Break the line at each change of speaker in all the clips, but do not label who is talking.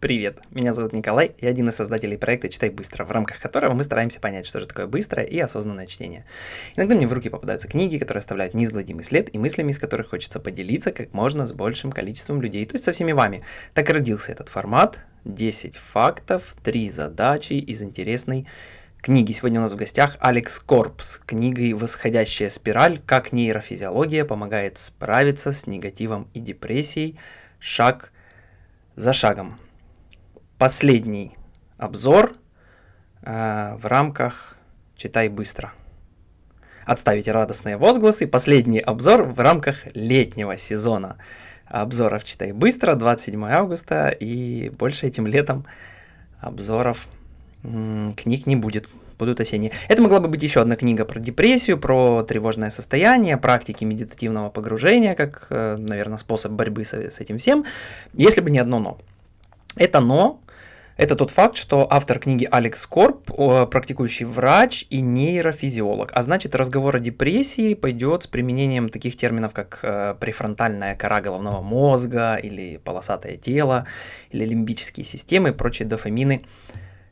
Привет, меня зовут Николай, я один из создателей проекта «Читай быстро», в рамках которого мы стараемся понять, что же такое быстрое и осознанное чтение. Иногда мне в руки попадаются книги, которые оставляют неизгладимый след и мыслями, из которых хочется поделиться как можно с большим количеством людей, то есть со всеми вами. Так и родился этот формат, 10 фактов, 3 задачи из интересной книги. Сегодня у нас в гостях Алекс Корп с книгой «Восходящая спираль. Как нейрофизиология помогает справиться с негативом и депрессией шаг за шагом» последний обзор э, в рамках «Читай быстро». Отставите радостные возгласы. Последний обзор в рамках летнего сезона обзоров «Читай быстро» 27 августа. И больше этим летом обзоров книг не будет будут осенние. Это могла бы быть еще одна книга про депрессию, про тревожное состояние, практики медитативного погружения, как, э, наверное, способ борьбы с, с этим всем, если бы не одно «но». Это «но» Это тот факт, что автор книги Алекс Корп, практикующий врач и нейрофизиолог. А значит, разговор о депрессии пойдет с применением таких терминов, как э, префронтальная кора головного мозга, или полосатое тело, или лимбические системы и прочие дофамины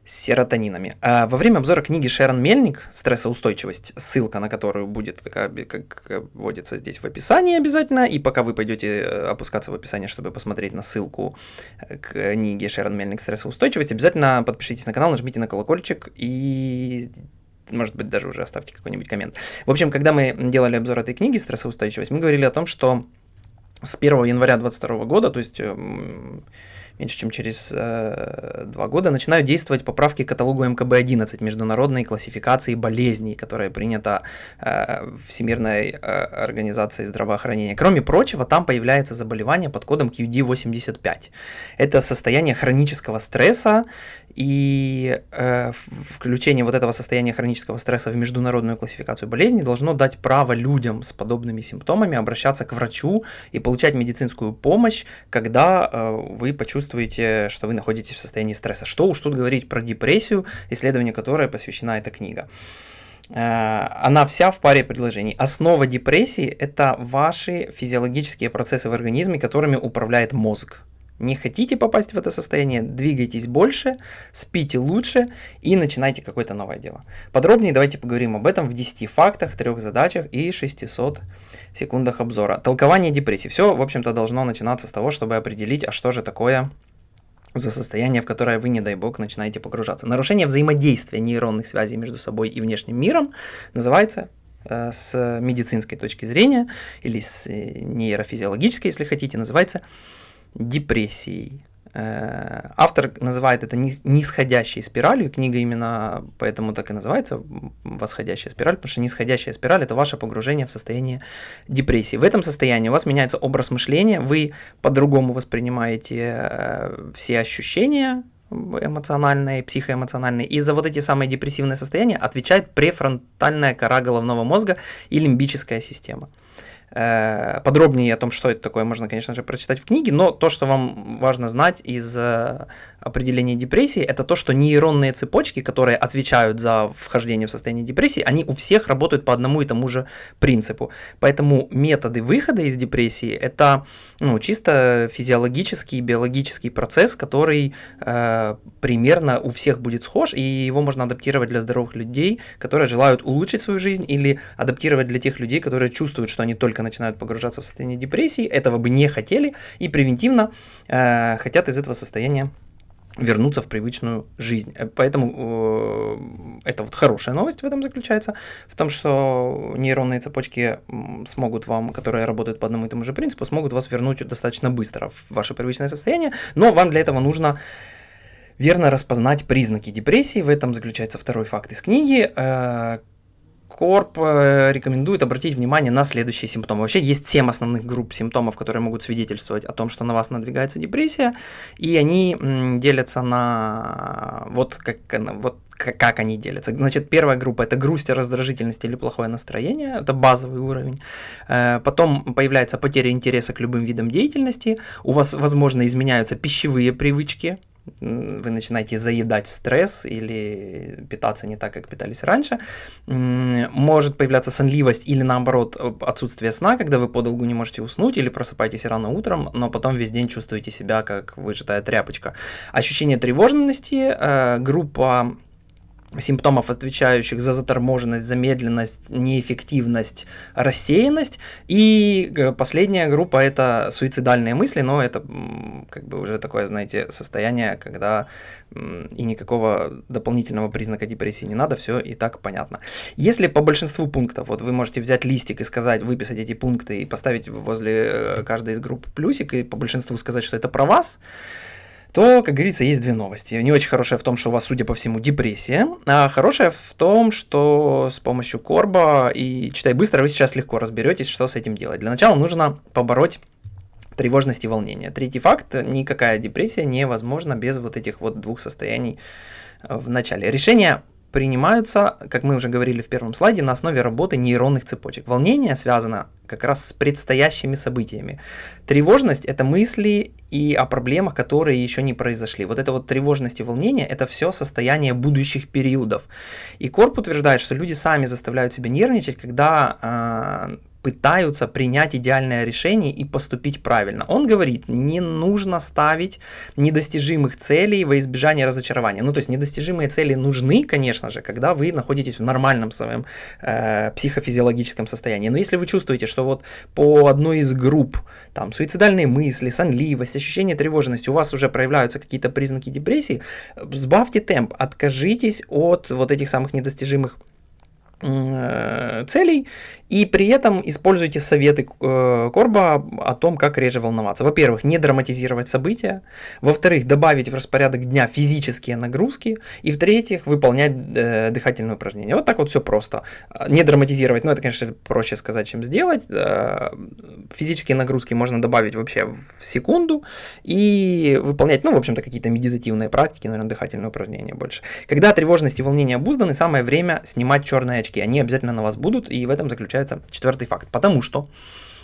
серотонинами. А во время обзора книги Шерон Мельник «Стрессоустойчивость», ссылка на которую будет такая, как вводится здесь в описании обязательно, и пока вы пойдете э, опускаться в описание, чтобы посмотреть на ссылку э, к книге Шерон Мельник «Стрессоустойчивость», обязательно подпишитесь на канал, нажмите на колокольчик и может быть, даже уже оставьте какой-нибудь коммент. В общем, когда мы делали обзор этой книги «Стрессоустойчивость», мы говорили о том, что с 1 января 2022 года, то есть эм, меньше чем через э, два года, начинают действовать поправки к каталогу МКБ-11, международной классификации болезней, которая принята э, Всемирной э, организацией здравоохранения. Кроме прочего, там появляется заболевание под кодом QD85. Это состояние хронического стресса, и э, включение вот этого состояния хронического стресса в международную классификацию болезней должно дать право людям с подобными симптомами обращаться к врачу и получать медицинскую помощь, когда э, вы почувствуете, что вы находитесь в состоянии стресса. Что уж тут говорить про депрессию, исследование которой посвящена эта книга э, она вся в паре предложений. Основа депрессии – это ваши физиологические процессы в организме, которыми управляет мозг. Не хотите попасть в это состояние, двигайтесь больше, спите лучше и начинайте какое-то новое дело. Подробнее давайте поговорим об этом в 10 фактах, 3 задачах и 600 секундах обзора. Толкование депрессии. Все, в общем-то, должно начинаться с того, чтобы определить, а что же такое за состояние, в которое вы, не дай бог, начинаете погружаться. Нарушение взаимодействия нейронных связей между собой и внешним миром называется э, с медицинской точки зрения или с э, нейрофизиологической, если хотите, называется депрессией. Э, автор называет это нисходящей спиралью, книга именно поэтому так и называется, восходящая спираль, потому что нисходящая спираль – это ваше погружение в состояние депрессии. В этом состоянии у вас меняется образ мышления, вы по-другому воспринимаете э, все ощущения, эмоциональные, психоэмоциональные. И за вот эти самые депрессивные состояния отвечает префронтальная кора головного мозга и лимбическая система. Э, подробнее о том, что это такое, можно, конечно же, прочитать в книге, но то, что вам важно знать из э, определения депрессии, это то, что нейронные цепочки, которые отвечают за вхождение в состояние депрессии, они у всех работают по одному и тому же принципу. Поэтому методы выхода из депрессии – это ну, чисто физиологический, биологический процесс, который э, примерно у всех будет схож, и его можно адаптировать для здоровых людей, которые желают улучшить свою жизнь, или адаптировать для тех людей, которые чувствуют, что они только только начинают погружаться в состояние депрессии, этого бы не хотели и превентивно э, хотят из этого состояния вернуться в привычную жизнь. Э, поэтому э, это вот хорошая новость в этом заключается, в том, что нейронные цепочки смогут вам, которые работают по одному и тому же принципу, смогут вас вернуть достаточно быстро в ваше привычное состояние, но вам для этого нужно верно распознать признаки депрессии. В этом заключается второй факт из книги. Э, Корп э, рекомендует обратить внимание на следующие симптомы. Вообще есть 7 основных групп симптомов, которые могут свидетельствовать о том, что на вас надвигается депрессия, и они делятся на вот как, вот как они делятся. Значит, первая группа – это грусть, раздражительность или плохое настроение, это базовый уровень. Э, потом появляется потеря интереса к любым видам деятельности, у вас, возможно, изменяются пищевые привычки, вы начинаете заедать стресс или питаться не так, как питались раньше. Может появляться сонливость или наоборот отсутствие сна, когда вы подолгу не можете уснуть или просыпаетесь рано утром, но потом весь день чувствуете себя как выжатая тряпочка. Ощущение тревожности, э, группа симптомов, отвечающих за заторможенность, замедленность, неэффективность, рассеянность. И э, последняя группа – это суицидальные мысли, но это как бы уже такое, знаете, состояние, когда и никакого дополнительного признака депрессии не надо, все и так понятно. Если по большинству пунктов, вот вы можете взять листик и сказать, выписать эти пункты и поставить возле э, каждой из групп плюсик, и по большинству сказать, что это про вас, то, как говорится, есть две новости. Не очень хорошая в том, что у вас, судя по всему, депрессия, а хорошая в том, что с помощью Корба и читай быстро вы сейчас легко разберетесь, что с этим делать. Для начала нужно побороть тревожность и волнение. Третий факт, никакая депрессия невозможна без вот этих вот двух состояний в начале. Решение принимаются, как мы уже говорили в первом слайде, на основе работы нейронных цепочек. Волнение связано как раз с предстоящими событиями. Тревожность – это мысли и о проблемах, которые еще не произошли. Вот это вот тревожность и волнение – это все состояние будущих периодов. И Корп утверждает, что люди сами заставляют себя нервничать, когда э, пытаются принять идеальное решение и поступить правильно. Он говорит, не нужно ставить недостижимых целей во избежание разочарования. Ну, то есть недостижимые цели нужны, конечно же, когда вы находитесь в нормальном своем э, психофизиологическом состоянии. Но если вы чувствуете, что вот по одной из групп, там, суицидальные мысли, сонливость, ощущение тревожности, у вас уже проявляются какие-то признаки депрессии, сбавьте темп, откажитесь от вот этих самых недостижимых Э, целей, и при этом используйте советы э, Корба о том, как реже волноваться. Во-первых, не драматизировать события, во-вторых, добавить в распорядок дня физические нагрузки, и в-третьих, выполнять э, дыхательные упражнения. Вот так вот все просто. Не драматизировать, ну это, конечно, проще сказать, чем сделать. Физические нагрузки можно добавить вообще в секунду и выполнять, ну, в общем-то, какие-то медитативные практики, наверное, дыхательные упражнения больше. Когда тревожность и волнение обузданы, самое время снимать черные очки. Они обязательно на вас будут, и в этом заключается четвертый факт. Потому что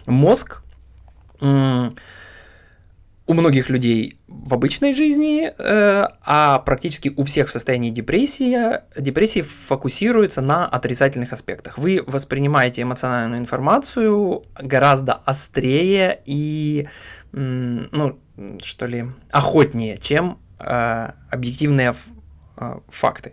мозг у многих людей в обычной жизни, э, а практически у всех в состоянии депрессии, депрессии фокусируется на отрицательных аспектах. Вы воспринимаете эмоциональную информацию гораздо острее и, ну, что ли, охотнее, чем э, объективные э, факты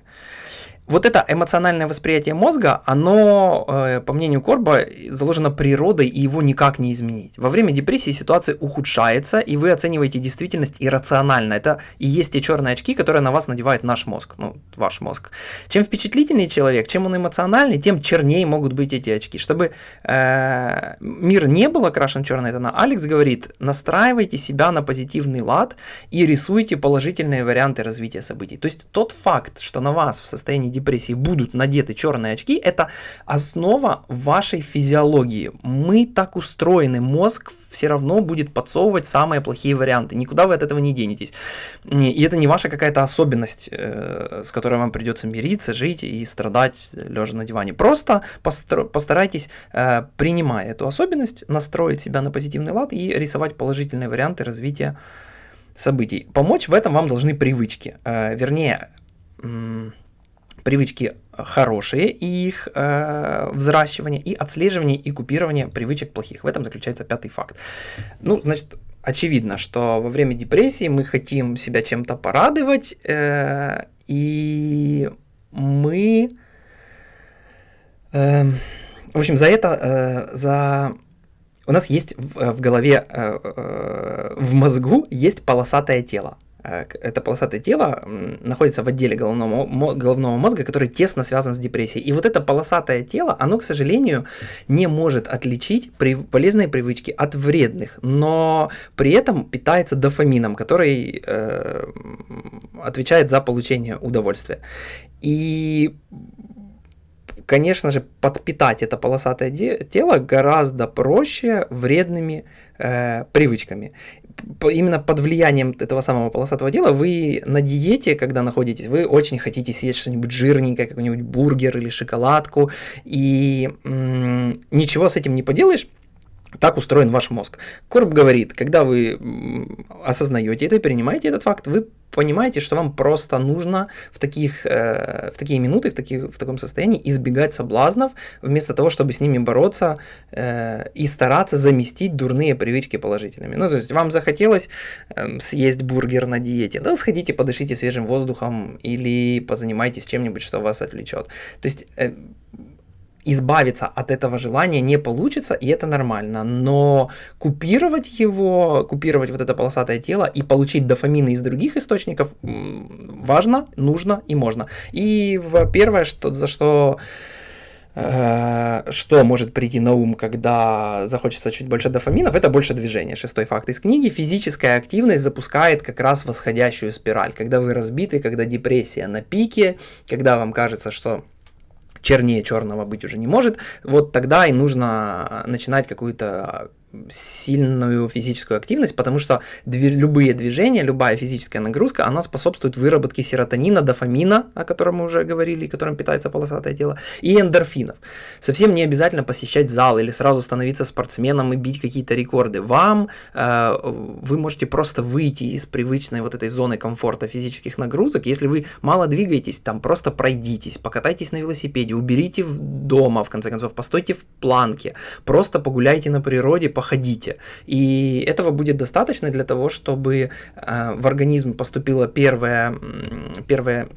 вот это эмоциональное восприятие мозга, оно, э, по мнению Корба, заложено природой, и его никак не изменить. Во время депрессии ситуация ухудшается, и вы оцениваете действительность иррационально. Это и есть те черные очки, которые на вас надевает наш мозг, ну, ваш мозг. Чем впечатлительнее человек, чем он эмоциональный, тем чернее могут быть эти очки. Чтобы э, мир не был окрашен черной тона, Алекс говорит, настраивайте себя на позитивный лад и рисуйте положительные варианты развития событий. То есть тот факт, что на вас в состоянии депрессии депрессии будут надеты черные очки, это основа вашей физиологии. Мы так устроены, мозг все равно будет подсовывать самые плохие варианты, никуда вы от этого не денетесь. И это не ваша какая-то особенность, э, с которой вам придется мириться, жить и страдать лежа на диване. Просто постарайтесь, э, принимая эту особенность, настроить себя на позитивный лад и рисовать положительные варианты развития событий. Помочь в этом вам должны привычки. Э, вернее, привычки хорошие и их э, взращивание, и отслеживание и купирование привычек плохих. В этом заключается пятый факт. Ну, значит, очевидно, что во время депрессии мы хотим себя чем-то порадовать, э, и мы, э, в общем, за это, э, за у нас есть в, в голове, э, э, в мозгу есть полосатое тело. Э, это полосатое тело находится в отделе головного, головного мозга, который тесно связан с депрессией. И вот это полосатое тело, оно, к сожалению, не может отличить полезные привычки от вредных, но при этом питается дофамином, который э, отвечает за получение удовольствия. И конечно же, подпитать это полосатое тело гораздо проще вредными э, привычками именно под влиянием этого самого полосатого дела вы на диете, когда находитесь, вы очень хотите съесть что-нибудь жирненькое, какой-нибудь бургер или шоколадку, и ничего с этим не поделаешь, Так устроен ваш мозг. Корп говорит, когда вы осознаете это и принимаете этот факт, вы понимаете, что вам просто нужно в, таких, э, в такие минуты, в, таких, в таком состоянии избегать соблазнов, вместо того, чтобы с ними бороться э, и стараться заместить дурные привычки положительными. Ну, то есть вам захотелось э, съесть бургер на диете, да, сходите, подышите свежим воздухом или позанимайтесь чем-нибудь, что вас отвлечет. То есть э, избавиться от этого желания не получится, и это нормально. Но купировать его, купировать вот это полосатое тело и получить дофамины из других источников важно, нужно и можно. И первое, что, за что э, что может прийти на ум, когда захочется чуть больше дофаминов, это больше движения. Шестой факт из книги. Физическая активность запускает как раз восходящую спираль. Когда вы разбиты, когда депрессия на пике, когда вам кажется, что чернее черного быть уже не может, вот тогда и нужно начинать какую-то сильную физическую активность, потому что дви любые движения, любая физическая нагрузка, она способствует выработке серотонина, дофамина, о котором мы уже говорили, которым питается полосатое тело, и эндорфинов. Совсем не обязательно посещать зал или сразу становиться спортсменом и бить какие-то рекорды. Вам э, вы можете просто выйти из привычной вот этой зоны комфорта физических нагрузок, если вы мало двигаетесь, там просто пройдитесь, покатайтесь на велосипеде, уберите дома, в конце концов, постойте в планке, просто погуляйте на природе, походите. И этого будет достаточно для того, чтобы э, в организм поступила первая, первая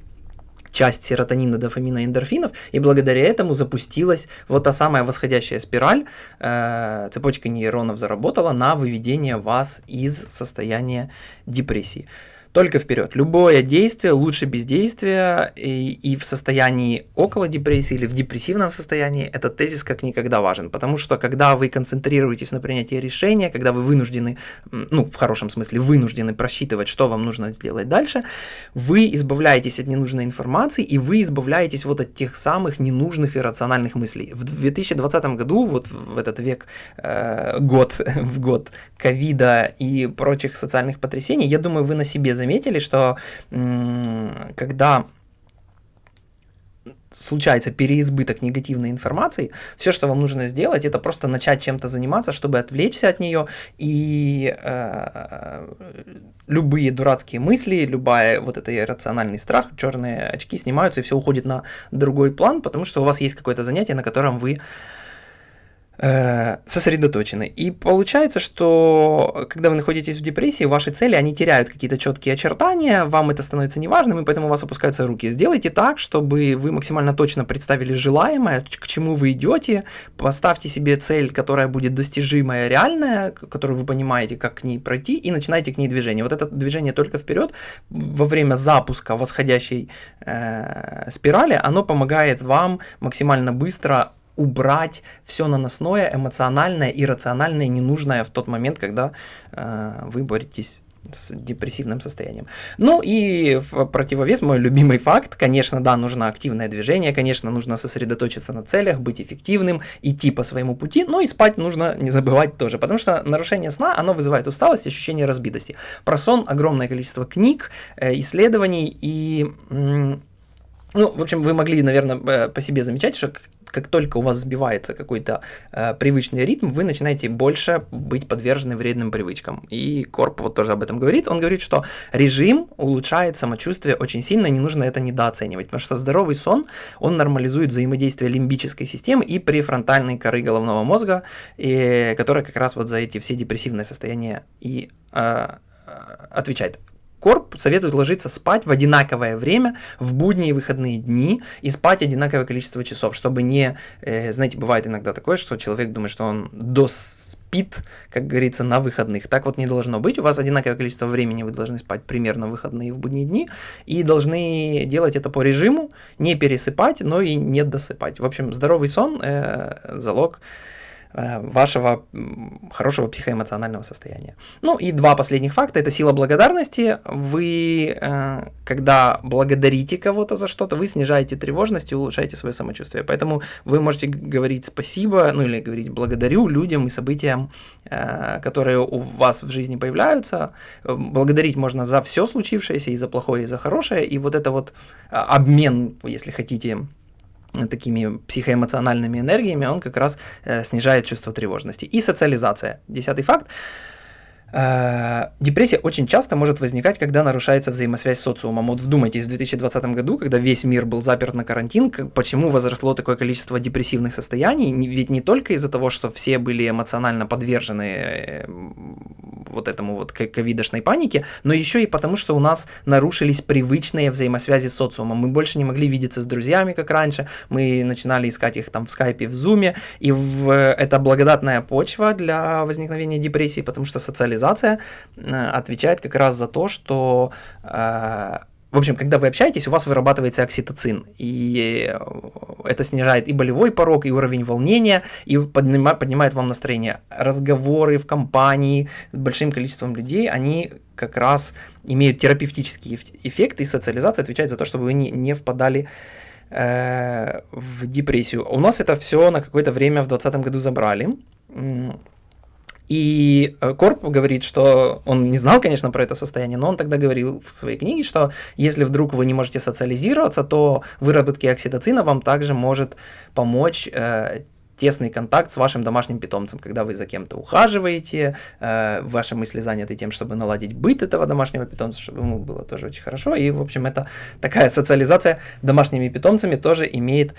часть серотонина, дофамина, эндорфинов, и благодаря этому запустилась вот та самая восходящая спираль, э, цепочка нейронов заработала на выведение вас из состояния депрессии только вперед. Любое действие лучше бездействия, и, и в состоянии около депрессии или в депрессивном состоянии этот тезис как никогда важен, потому что когда вы концентрируетесь на принятии решения, когда вы вынуждены, ну, в хорошем смысле, вынуждены просчитывать, что вам нужно сделать дальше, вы избавляетесь от ненужной информации, и вы избавляетесь вот от тех самых ненужных иррациональных мыслей. В 2020 году, вот в этот век, э, год в год ковида и прочих социальных потрясений, я думаю, вы на себе заметили, заметили, что когда случается переизбыток негативной информации, все, что вам нужно сделать, это просто начать чем-то заниматься, чтобы отвлечься от нее, и э, любые дурацкие мысли, любая вот это иррациональный страх, черные очки снимаются, и все уходит на другой план, потому что у вас есть какое-то занятие, на котором вы сосредоточены. И получается, что когда вы находитесь в депрессии, ваши цели, они теряют какие-то четкие очертания, вам это становится неважным, и поэтому у вас опускаются руки. Сделайте так, чтобы вы максимально точно представили желаемое, к чему вы идете, поставьте себе цель, которая будет достижимая, реальная, которую вы понимаете, как к ней пройти, и начинайте к ней движение. Вот это движение только вперед во время запуска восходящей э, спирали, оно помогает вам максимально быстро убрать все наносное, эмоциональное, иррациональное, ненужное в тот момент, когда э, вы боретесь с депрессивным состоянием. Ну и в противовес мой любимый факт, конечно, да, нужно активное движение, конечно, нужно сосредоточиться на целях, быть эффективным, идти по своему пути, но и спать нужно не забывать тоже, потому что нарушение сна, оно вызывает усталость, ощущение разбитости. Про сон огромное количество книг, э, исследований и... Ну, в общем, вы могли, наверное, э, по себе замечать, что как только у вас сбивается какой-то э, привычный ритм, вы начинаете больше быть подвержены вредным привычкам. И Корп вот тоже об этом говорит. Он говорит, что режим улучшает самочувствие очень сильно, не нужно это недооценивать, потому что здоровый сон, он нормализует взаимодействие лимбической системы и префронтальной коры головного мозга, и, которая как раз вот за эти все депрессивные состояния и э, отвечает. Корп советует ложиться спать в одинаковое время в будние и выходные дни и спать одинаковое количество часов, чтобы не, э, знаете, бывает иногда такое, что человек думает, что он доспит, как говорится, на выходных. Так вот не должно быть. У вас одинаковое количество времени вы должны спать примерно в выходные и в будние дни и должны делать это по режиму, не пересыпать, но и не досыпать. В общем, здоровый сон э, залог вашего хорошего психоэмоционального состояния. Ну и два последних факта. Это сила благодарности. Вы, э, когда благодарите кого-то за что-то, вы снижаете тревожность и улучшаете свое самочувствие. Поэтому вы можете говорить спасибо, ну или говорить благодарю людям и событиям, э, которые у вас в жизни появляются. Благодарить можно за все случившееся, и за плохое, и за хорошее. И вот это вот обмен, если хотите, такими психоэмоциональными энергиями, он как раз э, снижает чувство тревожности. И социализация. Десятый факт. Э, депрессия очень часто может возникать, когда нарушается взаимосвязь с социумом. Вот вдумайтесь, в 2020 году, когда весь мир был заперт на карантин, почему возросло такое количество депрессивных состояний? Ведь не только из-за того, что все были эмоционально подвержены э, вот этому вот ковидошной панике, но еще и потому, что у нас нарушились привычные взаимосвязи с социумом. Мы больше не могли видеться с друзьями, как раньше, мы начинали искать их там в скайпе, в зуме, и в, это благодатная почва для возникновения депрессии, потому что социализация э, отвечает как раз за то, что э, в общем, когда вы общаетесь, у вас вырабатывается окситоцин, и э, это снижает и болевой порог, и уровень волнения, и поднимает, поднимает вам настроение. Разговоры в компании с большим количеством людей, они как раз имеют терапевтический эффект, и социализация отвечает за то, чтобы вы не, не впадали э, в депрессию. У нас это все на какое-то время в 2020 году забрали. И э, Корп говорит, что он не знал, конечно, про это состояние, но он тогда говорил в своей книге, что если вдруг вы не можете социализироваться, то выработки окситоцина вам также может помочь э, тесный контакт с вашим домашним питомцем, когда вы за кем-то ухаживаете, э, ваши мысли заняты тем, чтобы наладить быт этого домашнего питомца, чтобы ему было тоже очень хорошо. И, в общем, это такая социализация домашними питомцами тоже имеет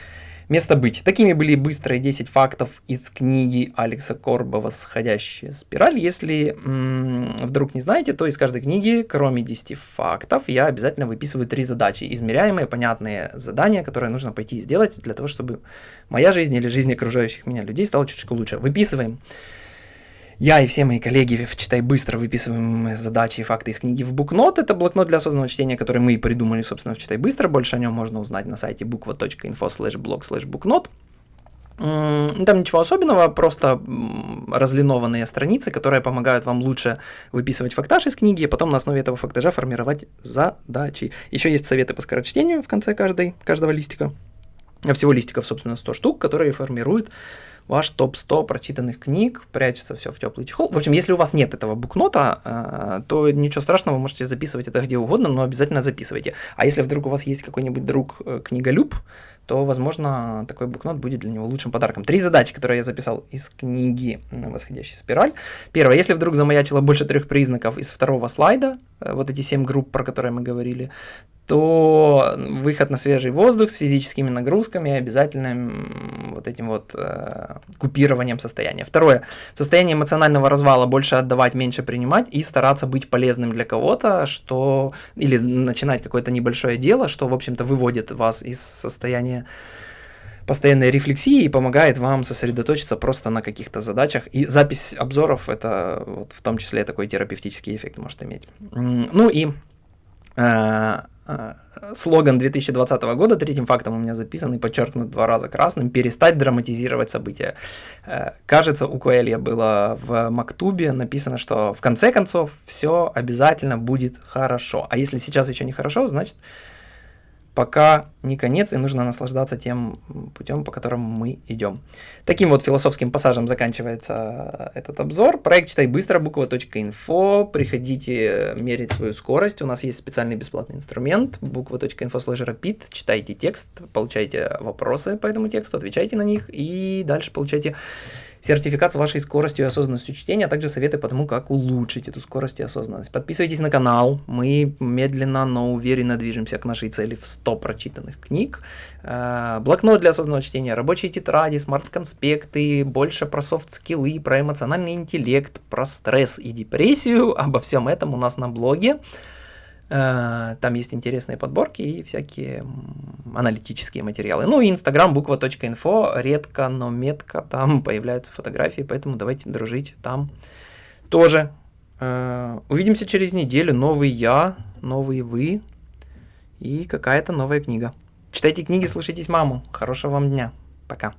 место быть. Такими были быстрые 10 фактов из книги Алекса Корбова «Сходящая спираль». Если м- вдруг не знаете, то из каждой книги, кроме 10 фактов, я обязательно выписываю три задачи. Измеряемые, понятные задания, которые нужно пойти и сделать для того, чтобы моя жизнь или жизнь окружающих меня людей стала чуть-чуть лучше. Выписываем. Я и все мои коллеги в «Читай быстро» выписываем задачи и факты из книги в букнот. Это блокнот для осознанного чтения, который мы придумали, собственно, в «Читай быстро». Больше о нем можно узнать на сайте буква.info slash blog slash букнот. Там ничего особенного, просто разлинованные страницы, которые помогают вам лучше выписывать фактаж из книги, и потом на основе этого фактажа формировать задачи. Еще есть советы по скорочтению в конце каждой, каждого листика. Всего листиков, собственно, 100 штук, которые формируют ваш топ-100 прочитанных книг, прячется все в теплый чехол. В общем, если у вас нет этого букнота, э, то ничего страшного, вы можете записывать это где угодно, но обязательно записывайте. А если вдруг у вас есть какой-нибудь друг э, книголюб, то, возможно, такой букнот будет для него лучшим подарком. Три задачи, которые я записал из книги «Восходящая спираль». Первое, если вдруг замаячило больше трех признаков из второго слайда, э, вот эти семь групп, про которые мы говорили, то выход на свежий воздух с физическими нагрузками обязательным вот этим вот э, купированием состояния. Второе, в состоянии эмоционального развала больше отдавать, меньше принимать и стараться быть полезным для кого-то, что или начинать какое-то небольшое дело, что, в общем-то, выводит вас из состояния постоянной рефлексии и помогает вам сосредоточиться просто на каких-то задачах. И запись обзоров это вот, в том числе такой терапевтический эффект может иметь. Ну и Э, слоган 2020 года, третьим фактом у меня записан и подчеркнут два раза красным, перестать драматизировать события. Э, кажется, у Коэлья было в Мактубе написано, что в конце концов все обязательно будет хорошо. А если сейчас еще не хорошо, значит пока не конец, и нужно наслаждаться тем путем, по которому мы идем. Таким вот философским пассажем заканчивается этот обзор. Проект «Читай быстро» буква.инфо. Приходите мерить свою скорость. У нас есть специальный бесплатный инструмент буква.инфо слэш rapid. Читайте текст, получайте вопросы по этому тексту, отвечайте на них, и дальше получайте сертификат с вашей скоростью и осознанностью чтения, а также советы по тому, как улучшить эту скорость и осознанность. Подписывайтесь на канал, мы медленно, но уверенно движемся к нашей цели в 100 прочитанных книг. Э, блокнот для осознанного чтения, рабочие тетради, смарт-конспекты, больше про софт-скиллы, про эмоциональный интеллект, про стресс и депрессию. Обо всем этом у нас на блоге. Э, там есть интересные подборки и всякие аналитические материалы. Ну и инстаграм буква.инфо, редко, но метко там появляются фотографии, поэтому давайте дружить там тоже. Э, увидимся через неделю. Новый я, новый вы и какая-то новая книга. Читайте книги, слушайтесь маму. Хорошего вам дня. Пока.